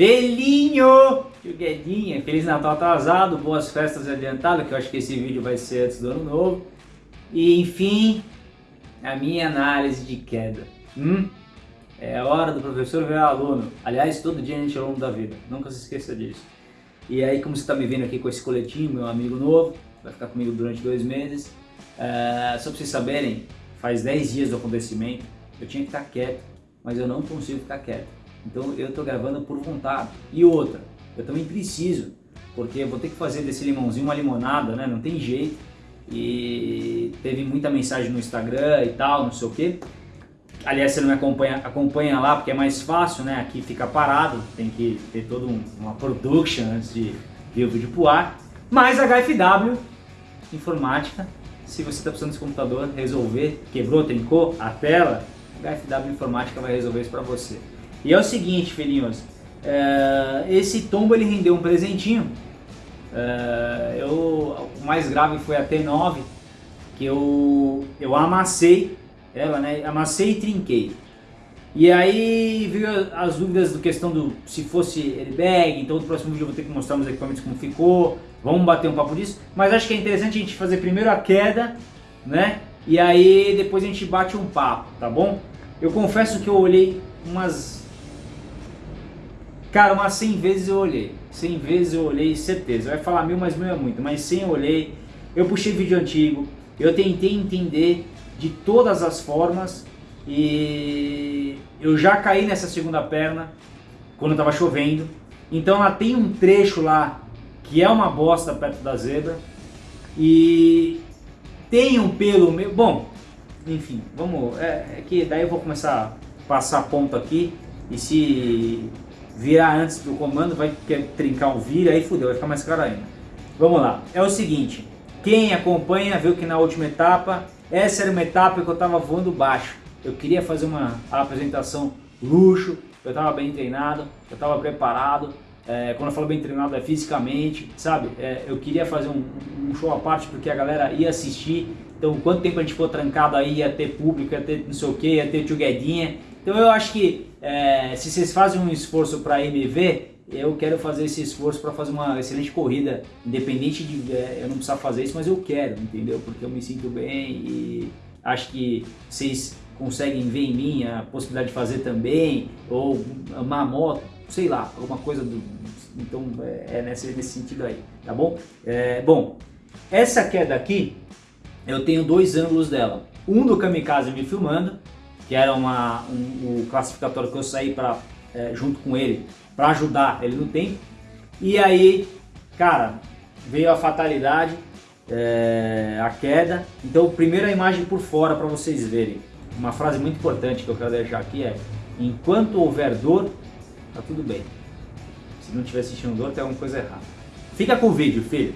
Felinho! Tio Guedinha, Feliz Natal atrasado, boas festas adiantado, que eu acho que esse vídeo vai ser antes do ano novo. E enfim, a minha análise de queda. Hum? É hora do professor ver aluno. Aliás, todo dia a gente é aluno da vida, nunca se esqueça disso. E aí, como você está me vendo aqui com esse coletinho, meu amigo novo, vai ficar comigo durante dois meses. É, só para vocês saberem, faz 10 dias do acontecimento, eu tinha que estar quieto, mas eu não consigo ficar quieto. Então eu estou gravando por vontade. E outra, eu também preciso, porque vou ter que fazer desse limãozinho uma limonada, né? Não tem jeito. E teve muita mensagem no Instagram e tal, não sei o que. Aliás, você não me acompanha, acompanha lá porque é mais fácil, né? Aqui fica parado, tem que ter toda um, uma production antes de vir o vídeo pro ar. Mas HFW, informática, se você está precisando desse computador resolver, quebrou, trincou a tela, HFW Informática vai resolver isso para você. E é o seguinte, filhinhos, é, esse tombo ele rendeu um presentinho. É, eu, o mais grave foi a T9, que eu, eu amassei ela, né? Amassei e trinquei. E aí veio as dúvidas do questão do se fosse airbag, então no próximo vídeo eu vou ter que mostrar os equipamentos como ficou, vamos bater um papo disso, mas acho que é interessante a gente fazer primeiro a queda, né? E aí depois a gente bate um papo, tá bom? Eu confesso que eu olhei umas Cara, umas 100 vezes eu olhei. 100 vezes eu olhei, certeza. Vai falar mil, mas mil é muito. Mas 100 eu olhei. Eu puxei vídeo antigo. Eu tentei entender de todas as formas. E eu já caí nessa segunda perna quando estava chovendo. Então ela tem um trecho lá que é uma bosta perto da zebra. E tem um pelo meu. Bom, enfim, vamos. É, é que daí eu vou começar a passar ponto aqui. E se virar antes do comando, vai trincar o vira, aí fudeu, vai ficar mais caro ainda. Vamos lá, é o seguinte, quem acompanha viu que na última etapa, essa era uma etapa que eu estava voando baixo. Eu queria fazer uma apresentação luxo, eu estava bem treinado, eu estava preparado, é, quando eu falo bem treinado é fisicamente, sabe? É, eu queria fazer um, um, show à parte porque a galera ia assistir, então quanto tempo a gente for trancado aí, ia ter público, ia ter não sei o que, ia ter tio então eu acho que é, se vocês fazem um esforço para MV, eu quero fazer esse esforço para fazer uma excelente corrida, independente de é, eu não precisar fazer isso, mas eu quero, entendeu? Porque eu me sinto bem e acho que vocês conseguem ver em mim a possibilidade de fazer também, ou uma moto, sei lá, alguma coisa do... Então é, é nesse, nesse sentido aí, tá bom? É, bom, essa queda aqui, eu tenho dois ângulos dela. Um do kamikaze me filmando que era uma, um, o classificatório que eu saí pra, é, junto com ele para ajudar ele no tempo. E aí, cara, veio a fatalidade, é, a queda. Então, primeiro a imagem por fora para vocês verem. Uma frase muito importante que eu quero deixar aqui é: enquanto houver dor, tá tudo bem. Se não estiver sentindo dor, tem alguma coisa errada. Fica com o vídeo, filho.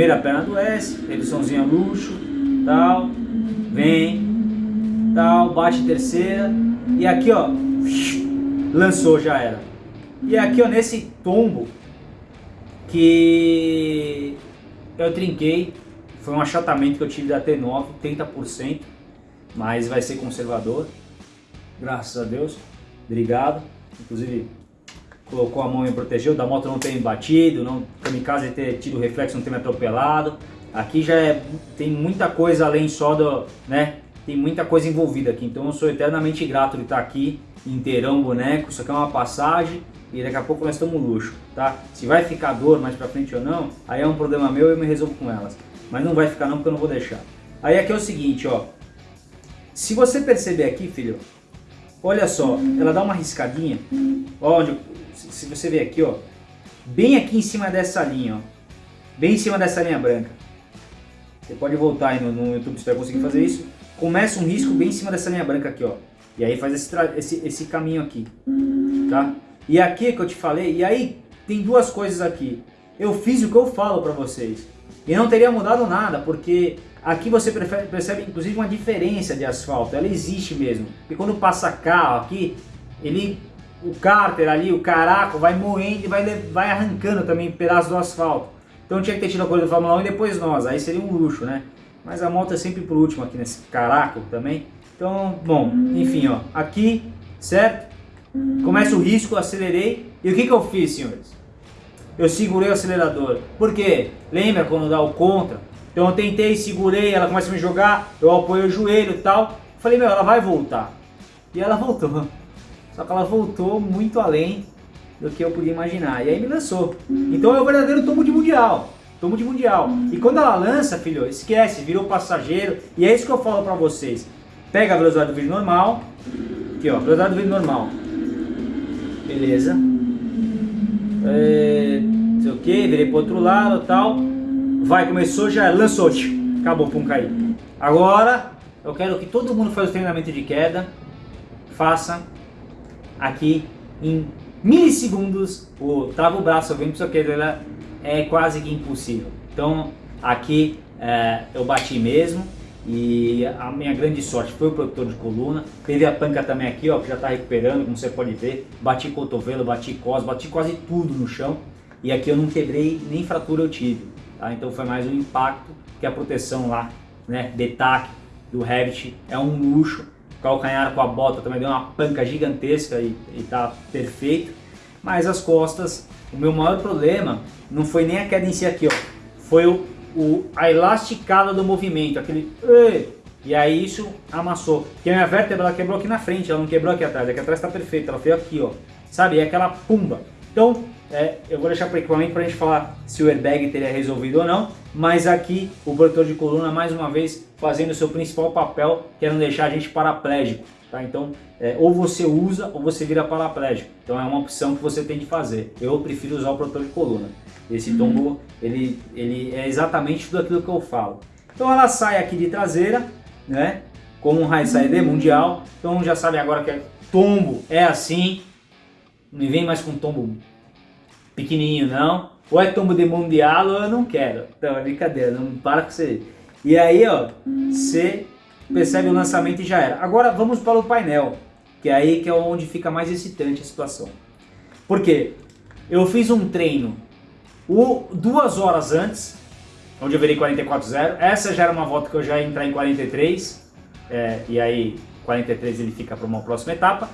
primeira perna do S, reduçãozinha luxo, tal, vem, tal, bate terceira, e aqui ó, lançou, já era. E aqui ó, nesse tombo, que eu trinquei, foi um achatamento que eu tive da T9, 30%, mas vai ser conservador, graças a Deus, obrigado, inclusive colocou a mão e protegeu, da moto não ter batido, não, kamikaze ter tido reflexo, não ter me atropelado. Aqui já é, tem muita coisa além só do, né, tem muita coisa envolvida aqui, então eu sou eternamente grato de estar aqui, inteirão boneco, isso aqui é uma passagem e daqui a pouco nós estamos luxo, tá? Se vai ficar dor mais pra frente ou não, aí é um problema meu e eu me resolvo com elas. Mas não vai ficar não porque eu não vou deixar. Aí aqui é o seguinte, ó. Se você perceber aqui, filho, olha só, ela dá uma riscadinha, onde se você ver aqui, ó, bem aqui em cima dessa linha, ó, bem em cima dessa linha branca. Você pode voltar aí no, no YouTube se vai conseguir fazer isso. Começa um risco bem em cima dessa linha branca aqui, ó. E aí faz esse, esse, esse caminho aqui, tá? E aqui que eu te falei, e aí tem duas coisas aqui. Eu fiz o que eu falo para vocês. E não teria mudado nada, porque aqui você percebe inclusive uma diferença de asfalto, ela existe mesmo. E quando passa carro aqui, ele, o cárter ali, o caraco vai moendo e vai, vai arrancando também pedaços do asfalto. Então tinha que ter tido a coisa do Fórmula 1 e depois nós, aí seria um luxo, né? Mas a moto é sempre por último aqui nesse caraco também. Então, bom, enfim, ó, aqui, certo? Começa o risco, acelerei. E o que, que eu fiz, senhores? Eu segurei o acelerador. Por quê? Lembra quando dá o contra? Então eu tentei, segurei, ela começa a me jogar, eu apoio o joelho e tal. Falei, meu, ela vai voltar. E ela voltou. Só que ela voltou muito além do que eu podia imaginar. E aí me lançou. Então é o verdadeiro tombo de mundial. Tombo de mundial. E quando ela lança, filho, esquece, virou passageiro. E é isso que eu falo pra vocês. Pega a velocidade do vídeo normal. Aqui, ó, velocidade do vídeo normal. Beleza. É, não sei o que, virei pro outro lado tal. Vai, começou, já lançou. Acabou, pum, caiu. Agora, eu quero que todo mundo faça o treinamento de queda. Faça aqui em milissegundos. O trava o braço, vem pro seu queda, é quase que impossível. Então, aqui é, eu bati mesmo. E a minha grande sorte foi o protetor de coluna. Teve a panca também aqui, ó, que já está recuperando, como você pode ver. Bati cotovelo, bati cos, bati quase tudo no chão. E aqui eu não quebrei, nem fratura eu tive. Tá? Então foi mais um impacto que a proteção lá, né, detaque do Revit é um luxo. O calcanhar com a bota também deu uma panca gigantesca e, e tá perfeito. Mas as costas, o meu maior problema não foi nem a queda em si aqui, ó. Foi o o, a elasticada do movimento, aquele... E aí isso amassou. Porque a minha vértebra ela quebrou aqui na frente, ela não quebrou aqui atrás. Aqui atrás está perfeita, ela foi aqui, ó. Sabe? É aquela pumba. Então, é, eu vou deixar para o equipamento para a gente falar se o airbag teria resolvido ou não. Mas aqui, o protetor de coluna, mais uma vez, fazendo o seu principal papel, que é não deixar a gente paraplégico. Tá? Então, é, ou você usa ou você vira paraplégico. Então é uma opção que você tem de fazer. Eu prefiro usar o protetor de coluna. Esse tombo, ele, ele é exatamente tudo aquilo que eu falo. Então ela sai aqui de traseira, né? Como um High Side mundial. Então já sabe agora que é tombo é assim. Não vem mais com tombo pequenininho não. Ou é tombo de mundial ou eu não quero. Então é brincadeira, não para com você. E aí ó, você percebe o lançamento e já era. Agora vamos para o painel, que é aí que é onde fica mais excitante a situação. Por quê? Eu fiz um treino o, duas horas antes, onde eu virei 44.0. Essa já era uma volta que eu já ia entrar em 43, é, e aí 43 ele fica para uma próxima etapa.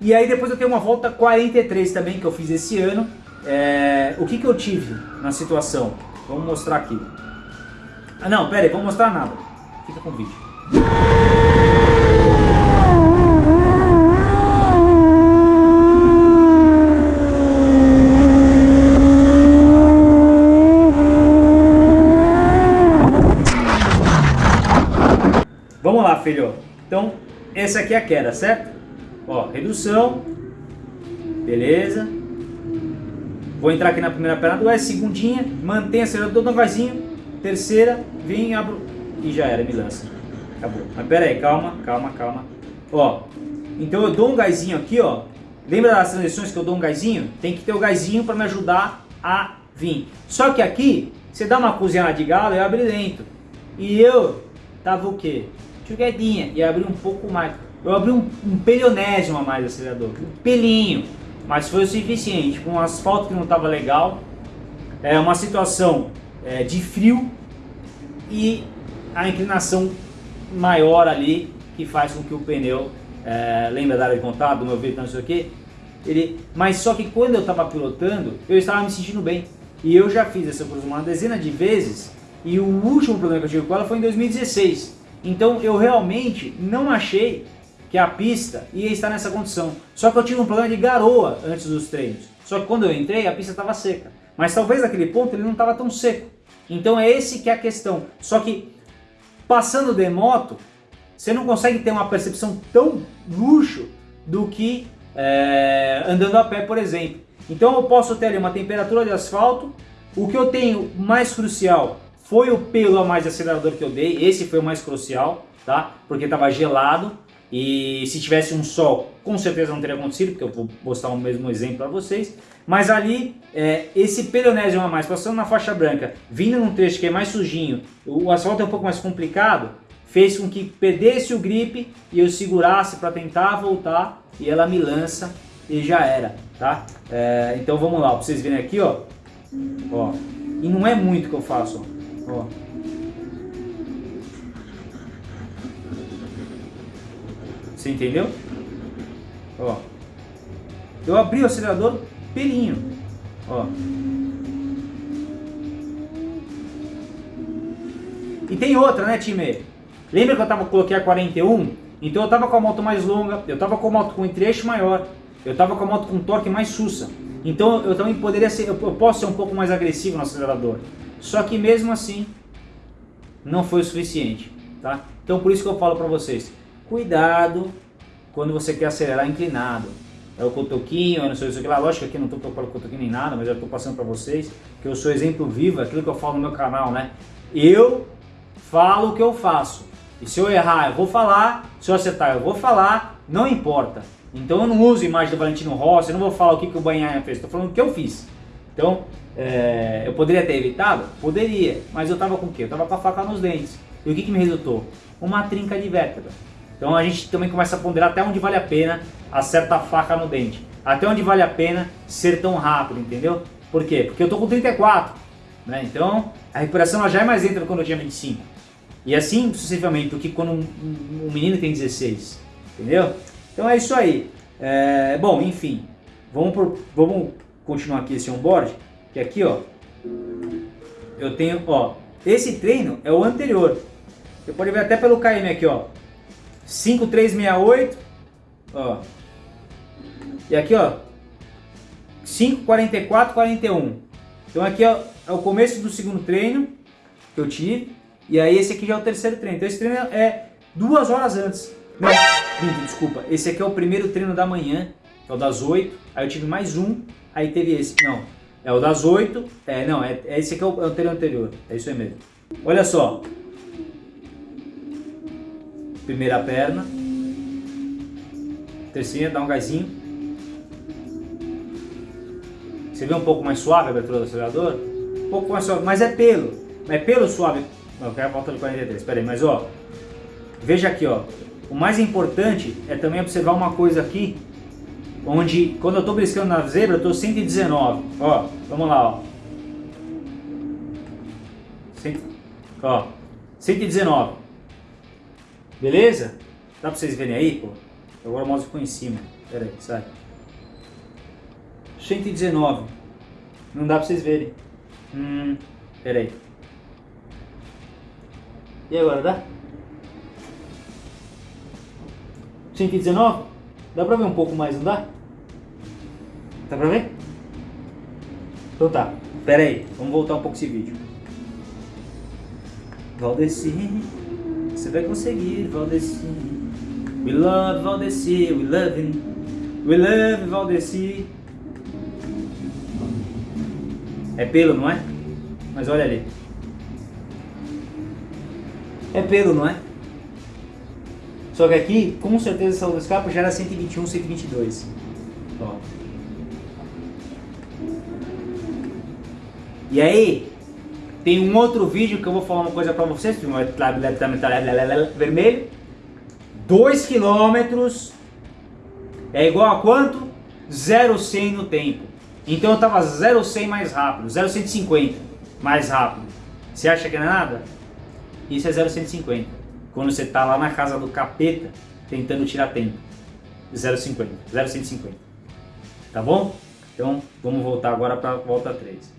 E aí depois eu tenho uma volta 43 também, que eu fiz esse ano. É, o que, que eu tive na situação? Vamos mostrar aqui. Ah, não, pera aí, vamos mostrar nada. Fica com o vídeo. Vamos lá, filho. Então, essa aqui é a queda, certo? Ó, redução. Beleza. Vou entrar aqui na primeira perna do S, segundinha, mantém acelerador devagarzinho. Terceira, vem, abro e já era, me lança. Acabou. Mas pera aí, calma, calma, calma. Ó, então eu dou um gásinho aqui, ó. Lembra das transições que eu dou um gásinho? Tem que ter o gásinho para me ajudar a vir. Só que aqui, você dá uma cozinhada de galo e abre lento. E eu tava o quê? Chuguedinha. E abri um pouco mais. Eu abri um, um pelionésimo a mais do acelerador. Um pelinho. Mas foi o suficiente. Com um asfalto que não tava legal. É uma situação é, de frio. E a inclinação maior ali que faz com que o pneu, é, lembra da área de contato, do meu veículo, não sei o que, ele, mas só que quando eu estava pilotando, eu estava me sentindo bem. E eu já fiz essa cruz uma dezena de vezes e o último problema que eu tive com ela foi em 2016. Então eu realmente não achei que a pista ia estar nessa condição. Só que eu tive um problema de garoa antes dos treinos. Só que quando eu entrei a pista estava seca. Mas talvez naquele ponto ele não estava tão seco. Então é esse que é a questão. Só que Passando de moto, você não consegue ter uma percepção tão luxo do que é, andando a pé, por exemplo. Então eu posso ter ali uma temperatura de asfalto, o que eu tenho mais crucial foi o pelo a mais de acelerador que eu dei, esse foi o mais crucial, tá? Porque estava gelado. E se tivesse um sol, com certeza não teria acontecido, porque eu vou mostrar o mesmo exemplo para vocês. Mas ali, é, esse pedonésio a mais, passando na faixa branca, vindo num trecho que é mais sujinho, o asfalto é um pouco mais complicado, fez com que perdesse o grip e eu segurasse para tentar voltar e ela me lança e já era, tá? É, então vamos lá, para vocês verem aqui, ó. ó. E não é muito que eu faço, ó. ó. Você entendeu? Ó. Eu abri o acelerador pelinho. Ó. E tem outra, né, time? Lembra que eu tava, coloquei a 41? Então eu tava com a moto mais longa, eu tava com a moto com entre-eixo maior, eu tava com a moto com torque mais sussa. Então eu também poderia ser, eu posso ser um pouco mais agressivo no acelerador. Só que mesmo assim, não foi o suficiente, tá? Então por isso que eu falo para vocês, cuidado quando você quer acelerar inclinado. É o cotoquinho, eu não sei o que lá, lógico que aqui não estou tocando cotoquinho nem nada, mas já estou passando para vocês, que eu sou exemplo vivo, aquilo que eu falo no meu canal, né? Eu falo o que eu faço. E se eu errar, eu vou falar, se eu acertar, eu vou falar, não importa. Então eu não uso imagem do Valentino Rossi, eu não vou falar o que, que o Banhaia fez, estou falando o que eu fiz. Então, é, eu poderia ter evitado? Poderia, mas eu estava com o quê? Eu estava com a faca nos dentes. E o que, que me resultou? Uma trinca de vértebra. Então a gente também começa a ponderar até onde vale a pena acertar a faca no dente. Até onde vale a pena ser tão rápido, entendeu? Por quê? Porque eu tô com 34, né? Então a recuperação já é mais lenta do que quando eu tinha 25. E assim sucessivamente do que quando um, um, menino tem 16, entendeu? Então é isso aí. É, bom, enfim, vamos, por, vamos continuar aqui esse onboard, que aqui ó, eu tenho, ó, esse treino é o anterior. Você pode ver até pelo KM aqui, ó, 5368, ó. E aqui, ó, 54441. Então aqui ó, é o começo do segundo treino que eu tive. E aí esse aqui já é o terceiro treino. Então esse treino é duas horas antes. Não, desculpa. Esse aqui é o primeiro treino da manhã, é o das 8. Aí eu tive mais um, aí teve esse. Não, é o das 8. É, não, é, é esse aqui é o, é o treino anterior. É isso aí mesmo. Olha só, Primeira perna. Terceira, dá um gásinho. Você vê um pouco mais suave a abertura do acelerador? Um pouco mais suave, mas é pelo. É pelo suave. Eu quero a volta de 43, espera aí, mas ó. Veja aqui, ó. O mais importante é também observar uma coisa aqui. Onde, quando eu estou briscando na zebra, eu estou 119. Ó, vamos lá, ó. Cent... Ó, 119. Beleza? Dá pra vocês verem aí, pô? Agora o mouse ficou em cima. Pera aí, sai. 119. Não dá pra vocês verem. Hum, pera aí. E agora, dá? 119? Dá pra ver um pouco mais, não dá? Dá pra ver? Então tá. Pera aí, vamos voltar um pouco esse vídeo. Valdeci. Você vai conseguir, Valdeci. We love Valdeci, we love him. We love Valdeci. É pelo, não é? Mas olha ali. É pelo, não é? Só que aqui, com certeza, essa luz escape já era 121, 122. Ó. E aí, tem um outro vídeo que eu vou falar uma coisa pra vocês, vermelho. 2 km é igual a quanto? 0,100 no tempo. Então eu tava 0,100 mais rápido, 0,150 mais rápido. Você acha que não é nada? Isso é 0,150. Quando você tá lá na casa do capeta tentando tirar tempo. 0,50, 0,150. Tá bom? Então vamos voltar agora para volta 3.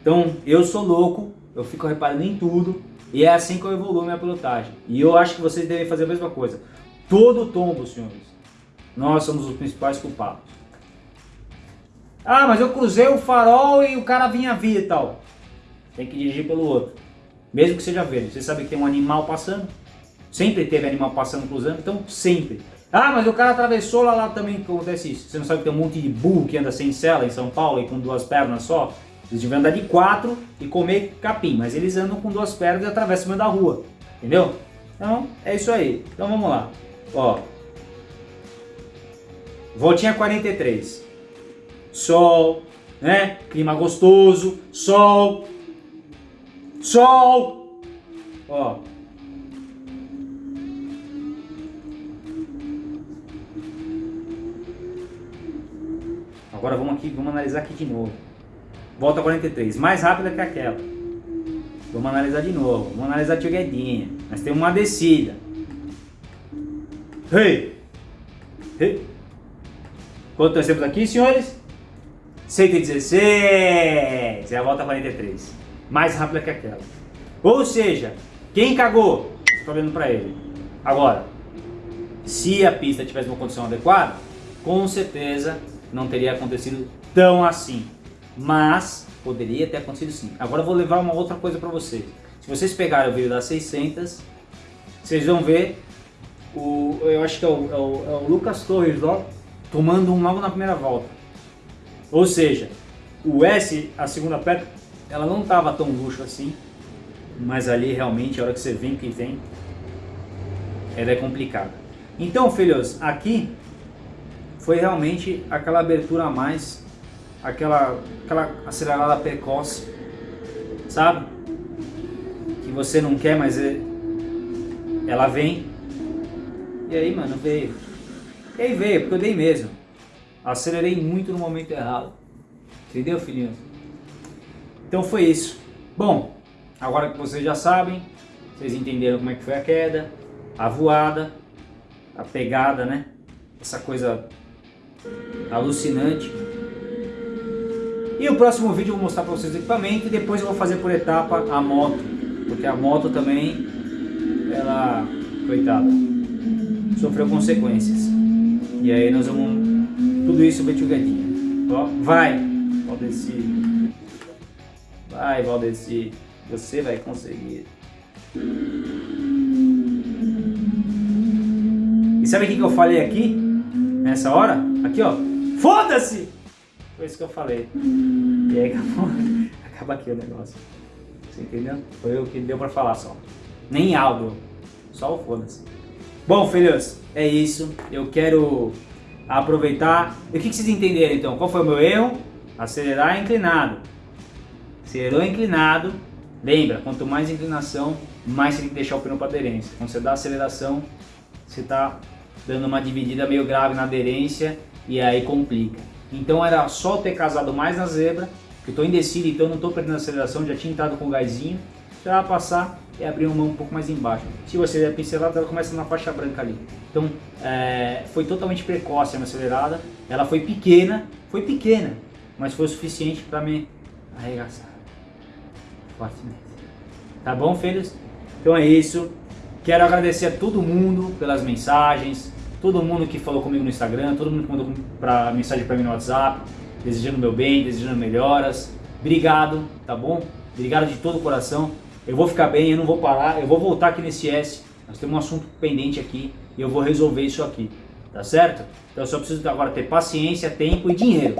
Então eu sou louco eu fico reparando em tudo e é assim que eu evoluo minha pilotagem. E eu acho que vocês devem fazer a mesma coisa. Todo tombo, senhores, nós somos os principais culpados. Ah, mas eu cruzei o farol e o cara vinha vir e tal. Tem que dirigir pelo outro. Mesmo que seja verde. Você sabe que tem um animal passando? Sempre teve animal passando, cruzando, então sempre. Ah, mas o cara atravessou lá, lá também acontece isso. Você não sabe que tem um monte de burro que anda sem cela em São Paulo e com duas pernas só? Eles deviam andar de quatro e comer capim, mas eles andam com duas pernas e atravessam o meio da rua, entendeu? Então, é isso aí. Então vamos lá. Ó, voltinha 43. Sol, né? Clima gostoso, sol, sol. Ó. Agora vamos aqui, vamos analisar aqui de novo. Volta 43, mais rápida que aquela. Vamos analisar de novo, vamos analisar a Guedinha. Nós temos uma descida. Hey! Hey! Quanto nós temos aqui, senhores? 116! É a volta 43. Mais rápida que aquela. Ou seja, quem cagou? Estou olhando para ele. Agora, se a pista tivesse uma condição adequada, com certeza não teria acontecido tão assim. Mas poderia ter acontecido sim. Agora eu vou levar uma outra coisa para vocês. Se vocês pegarem o vídeo das 600, vocês vão ver o, eu acho que é o, é o, é o Lucas Torres ó, tomando um logo na primeira volta. Ou seja, o S, a segunda pedra, ela não estava tão luxo assim, mas ali realmente a hora que você vem que vem, ela é complicada. Então, filhos, aqui foi realmente aquela abertura a mais, aquela, aquela acelerada precoce, sabe? Que você não quer, mas é, ela vem. E aí, mano, veio. E aí veio, porque eu dei mesmo. Acelerei muito no momento errado. Entendeu, filhinho? Então foi isso. Bom, agora que vocês já sabem, vocês entenderam como é que foi a queda, a voada, a pegada, né? Essa coisa alucinante. E o próximo vídeo eu vou mostrar para vocês o equipamento e depois eu vou fazer por etapa a moto, porque a moto também, ela, coitada, sofreu consequências. E aí nós vamos, tudo isso betugadinha. Ó, vai, Valdeci. Vai, Valdeci, você vai conseguir. E sabe o que eu falei aqui? Nessa hora? Aqui, ó. Foda-se! Foi isso que eu falei. E aí acabou, acaba aqui o negócio. Você entendeu? Foi o que deu pra falar só. Nem áudio. Só o foda-se. Bom, filhos, é isso. Eu quero aproveitar. E o que, vocês entenderam então? Qual foi o meu erro? Acelerar inclinado. Acelerou inclinado. Lembra, quanto mais inclinação, mais você tem que deixar o pneu para aderência. Quando você dá aceleração, você está dando uma dividida meio grave na aderência e aí complica. Então era só ter casado mais na zebra, que eu estou indeciso, então não estou perdendo aceleração, já tinha entrado com o gásinho, já passar e abrir uma mão um pouco mais embaixo. Se você der pincelada, ela começa na faixa branca ali. Então é, foi totalmente precoce a minha acelerada, ela foi pequena, foi pequena, mas foi o suficiente para me arregaçar fortemente. Tá bom, filhos? Então é isso. Quero agradecer a todo mundo pelas mensagens, todo mundo que falou comigo no Instagram, todo mundo que mandou pra, mensagem para mim no WhatsApp, desejando meu bem, desejando melhoras. Obrigado, tá bom? Obrigado de todo o coração. Eu vou ficar bem, eu não vou parar, eu vou voltar aqui nesse S. Nós temos um assunto pendente aqui e eu vou resolver isso aqui, tá certo? Então eu só preciso agora ter paciência, tempo e dinheiro.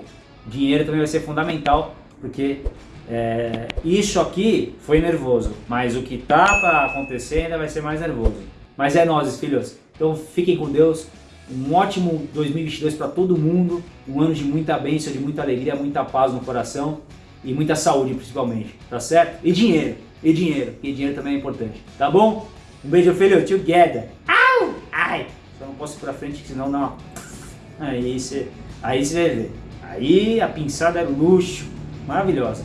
Dinheiro também vai ser fundamental, porque é, isso aqui foi nervoso, mas o que tá ainda vai ser mais nervoso. Mas é nós, filhos. Então fiquem com Deus. Um ótimo 2022 para todo mundo. Um ano de muita bênção, de muita alegria, muita paz no coração e muita saúde principalmente, tá certo? E dinheiro, e dinheiro, e dinheiro também é importante, tá bom? Um beijo, filho, together. Au! Ai! Só não posso ir pra frente, senão não. Aí você aí você ver. Aí a pinçada é luxo, maravilhosa.